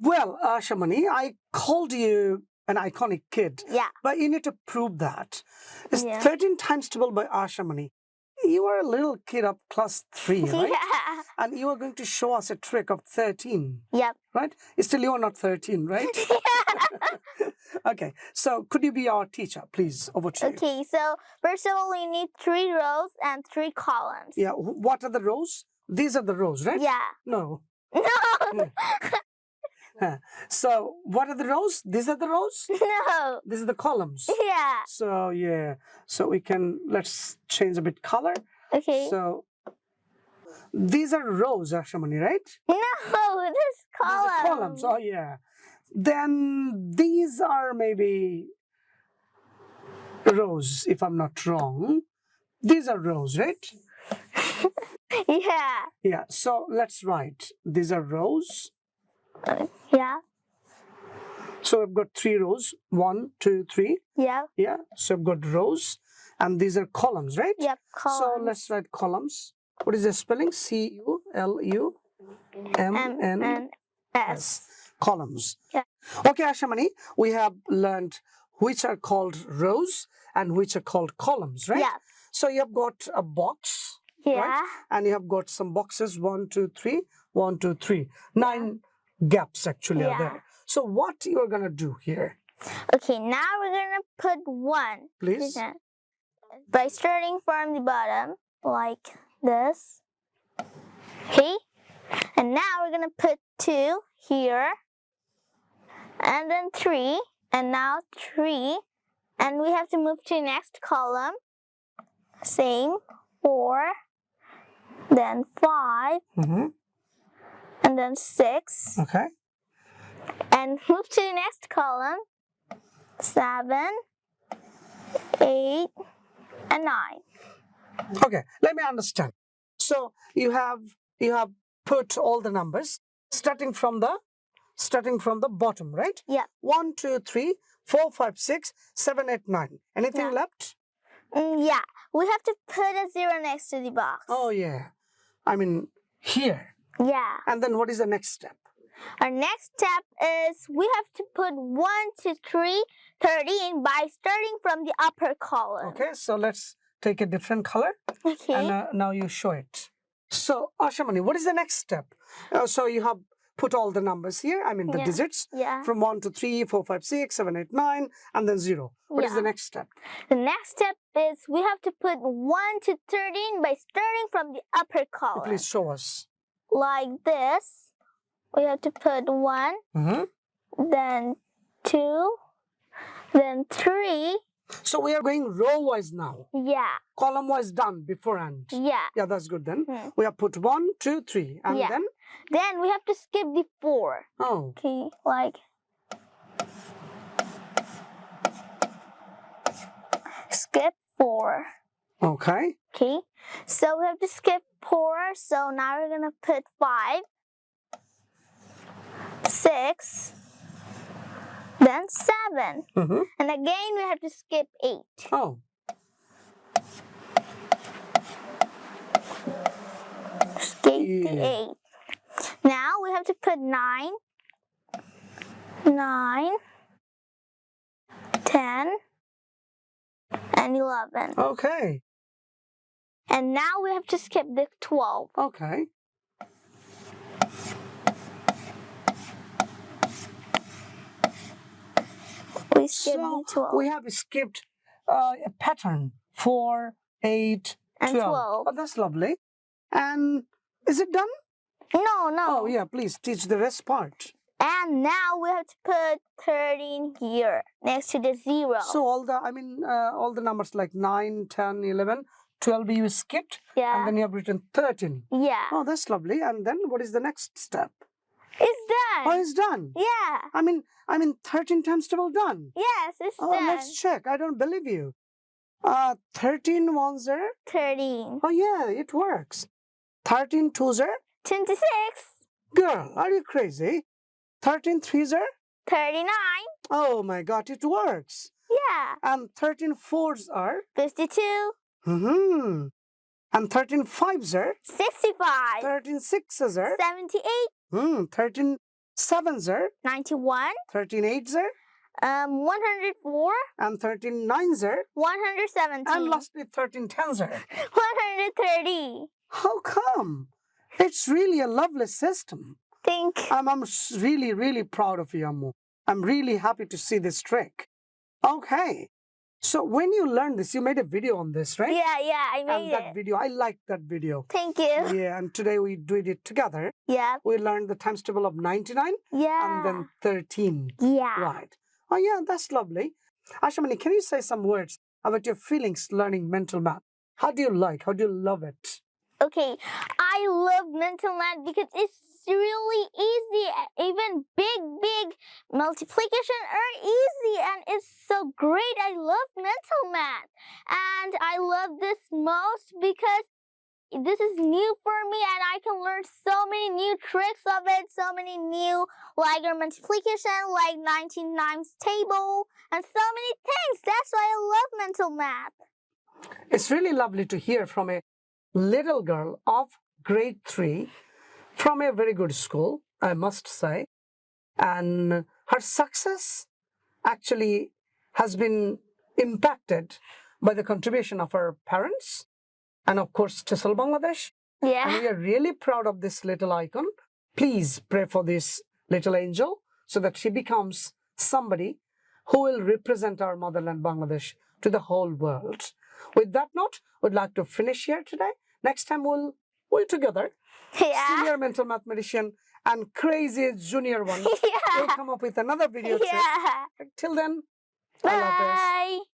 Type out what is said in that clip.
Well, uh, Shamani, I called you an iconic kid, Yeah. but you need to prove that. It's Yeah. 13 times 12 by Ashamani. You are a little kid of class 3, right? Yeah. And you are going to show us a trick of 13, Yep. right? Still, you are not 13, right? okay, so could you be our teacher, please? Over to you. Okay, so first of all, we need three rows and three columns. Yeah, what are the rows? These are the rows, right? Yeah. No. No. So, what are the rows? These are the rows? no. These are the columns. Yeah. So, yeah. So, we can, let's change a bit color. Okay. So, these are rows, Ashamani, right? no, this column. are columns. Oh, yeah. Then these are maybe rows, if I'm not wrong. These are rows, right? Yeah. Yeah. So let's write. These are rows. Yeah. So I've got three rows. One, two, three. Yeah. Yeah. So I've got rows, and these are columns, right? Yep. Columns. So let's write columns. What is the spelling? C-U-L-U-M-N-S. Columns. Yeah. Okay, Ashamani, we have learned which are called rows and which are called columns, right? Yeah. So you have got a box, Yeah. and you have got some boxes one, two, three, one, two, three. Nine gaps actually are there. So what you are gonna do here, Okay, now we're gonna put one. please? By starting from the bottom, like this. Okay. And now we're gonna put two here. And then three. And now three. And we have to move to the next column. Same. Four. Then five. hmm And then six. Okay. And move to the next column. Seven. Eight. And nine. Okay. Let me understand. So you have you have put all the numbers starting from the starting from the bottom, right? Yeah. One, two, three, four, five, six, seven, eight, nine. Anything Yeah. left? Mm, yeah, we have to put a zero next to the box. Oh yeah. I mean here. Yeah. And then what is the next step? Our next step is we have to put 1 to 3, 13 by starting from the upper column. Okay, so let's take a different color Okay. and uh, now you show it. So Ashamani, what is the next step? Uh, so you have put all the numbers here, I mean the Yeah. digits yeah. from 1 to 3, 4, 5, 6, 7, 8, 9, and then 0. What is Yeah. the next step? The next step is we have to put 1 to 13 by starting from the upper column. Please show us. Like this. We have to put 1, Mm-hmm. then 2, then 3. So we are going row wise now. Yeah. Column wise done beforehand. Yeah. Yeah, that's good then. Hmm. We have put one, two, three, and Yeah. then Then we have to skip the 4. oh, Okay, like skip four. okay. Okay, so we have to skip four. So now we're gonna put five, six, then seven, Mm-hmm. and again we have to skip eight. Oh, Skip the Yeah. eight. Now we have to put nine, nine, ten, and eleven. okay, And now we have to skip the 12. okay. We skip So the 12. we have skipped uh, a pattern four, eight, and 12. 12. Oh, that's lovely. And is it done? No, no. Oh, yeah, please teach the rest part. And now we have to put 13 here next to the zero. So all the, I mean, uh, all the numbers like 9, 10, 11, 12 you skipped, yeah. and then you have written 13. yeah. Oh, that's lovely. And then what is the next step? It's done. Oh, it's done. yeah. I mean, I mean, 13 times double done. Yes, it's Oh, done. let's check. I don't believe you. Uh, 13 ones are, 13. oh yeah, it works. 13 twos are, 26. girl, are you crazy? 13 threes are, 39. oh my god, it works. Yeah. And 13 fours are, 52. Hmm And 13 fives are, 65. 13 sixes are, 78. hmm, 13 sevens are, 91, 13 eights are, um, 104, and 13 nines are, 117, and lastly 13 tens are. 130. How come? It's really a lovely system. Think. I'm, I'm really, really proud of you, Ammu. I'm really happy to see this trick. Okay. So when you learned this, you made a video on this, right? Yeah, yeah, I And made that it. video, I liked that video. Thank you. Yeah, and today we did it together. Yeah, We learned the times table of 99 yeah. and then 13. yeah. Right. Oh, yeah, that's lovely. Ashamani, can you say some words about your feelings learning mental math? How do you like? How do you love it? Okay, I love mental math because it's really easy. Even big, big multiplication are easy and it's so great. I love mental math. And I love this most because this is new for me and I can learn so many new tricks of it, so many new like multiplication, like 19 times table, and so many things. That's why I love mental math. It's really lovely to hear from a little girl of grade three from a very good school, I must say. And her success actually has been impacted by the contribution of her parents and, of course, TESOL Bangladesh. And Yeah. we are really proud of this little icon. Please pray for this little angel so that she becomes somebody who will represent our motherland Bangladesh to the whole world. With that note, we'd like to finish here today. Next time we'll we'll together, Yeah. senior mental mathematician and crazy junior one, We'll come up with another video. Yeah. Till then, I love this. Bye.